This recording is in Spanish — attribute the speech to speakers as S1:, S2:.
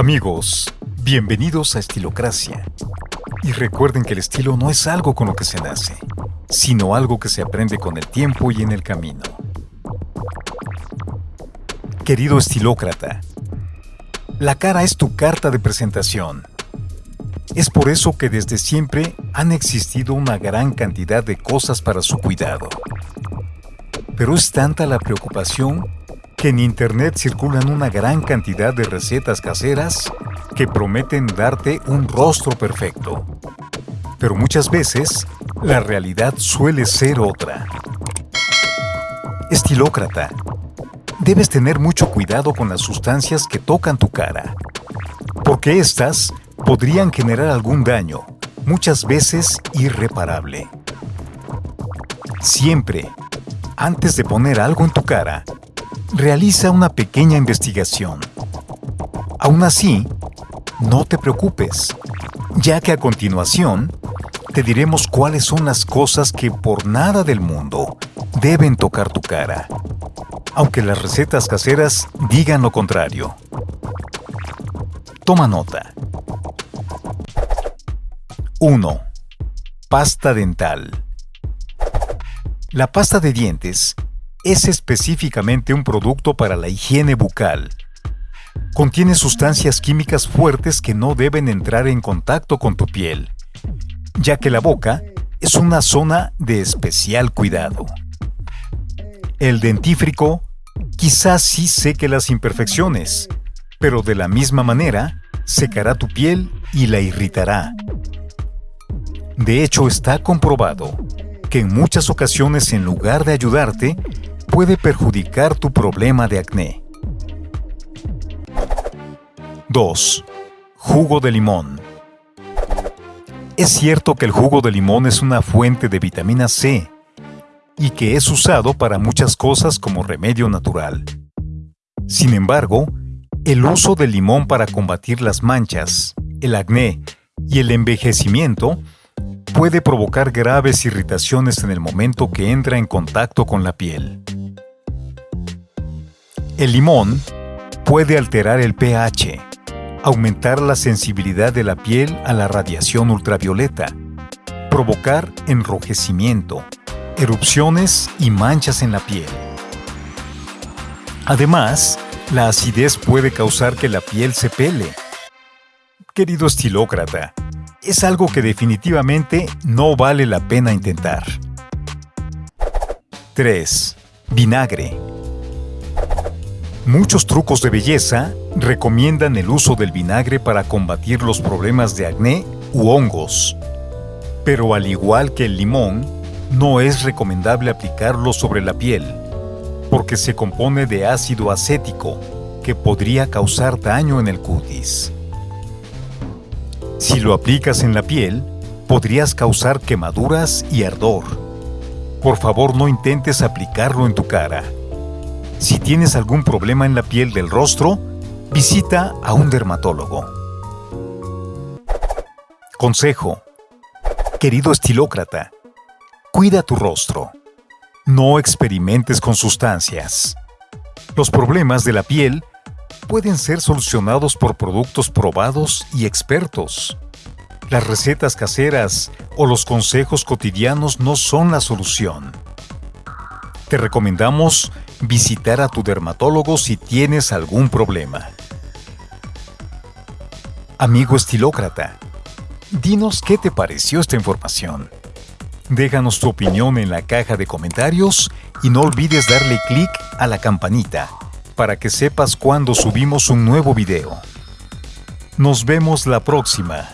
S1: Amigos, bienvenidos a Estilocracia. Y recuerden que el estilo no es algo con lo que se nace, sino algo que se aprende con el tiempo y en el camino. Querido estilócrata, la cara es tu carta de presentación. Es por eso que desde siempre han existido una gran cantidad de cosas para su cuidado. Pero es tanta la preocupación que en Internet circulan una gran cantidad de recetas caseras que prometen darte un rostro perfecto. Pero muchas veces, la realidad suele ser otra. Estilócrata, debes tener mucho cuidado con las sustancias que tocan tu cara, porque éstas podrían generar algún daño, muchas veces irreparable. Siempre, antes de poner algo en tu cara, realiza una pequeña investigación. Aún así, no te preocupes, ya que a continuación te diremos cuáles son las cosas que por nada del mundo deben tocar tu cara, aunque las recetas caseras digan lo contrario. Toma nota. 1. Pasta dental. La pasta de dientes es específicamente un producto para la higiene bucal. Contiene sustancias químicas fuertes que no deben entrar en contacto con tu piel, ya que la boca es una zona de especial cuidado. El dentífrico quizás sí seque las imperfecciones, pero de la misma manera secará tu piel y la irritará. De hecho, está comprobado que en muchas ocasiones en lugar de ayudarte, puede perjudicar tu problema de acné. 2. Jugo de limón. Es cierto que el jugo de limón es una fuente de vitamina C y que es usado para muchas cosas como remedio natural. Sin embargo, el uso del limón para combatir las manchas, el acné y el envejecimiento puede provocar graves irritaciones en el momento que entra en contacto con la piel. El limón puede alterar el pH, aumentar la sensibilidad de la piel a la radiación ultravioleta, provocar enrojecimiento, erupciones y manchas en la piel. Además, la acidez puede causar que la piel se pele. Querido estilócrata, es algo que definitivamente no vale la pena intentar. 3. Vinagre. Muchos trucos de belleza recomiendan el uso del vinagre para combatir los problemas de acné u hongos. Pero al igual que el limón, no es recomendable aplicarlo sobre la piel, porque se compone de ácido acético, que podría causar daño en el cutis. Si lo aplicas en la piel, podrías causar quemaduras y ardor. Por favor no intentes aplicarlo en tu cara. Si tienes algún problema en la piel del rostro, visita a un dermatólogo. Consejo. Querido estilócrata, cuida tu rostro. No experimentes con sustancias. Los problemas de la piel pueden ser solucionados por productos probados y expertos. Las recetas caseras o los consejos cotidianos no son la solución. Te recomendamos visitar a tu dermatólogo si tienes algún problema. Amigo estilócrata, dinos qué te pareció esta información. Déjanos tu opinión en la caja de comentarios y no olvides darle clic a la campanita para que sepas cuando subimos un nuevo video. Nos vemos la próxima.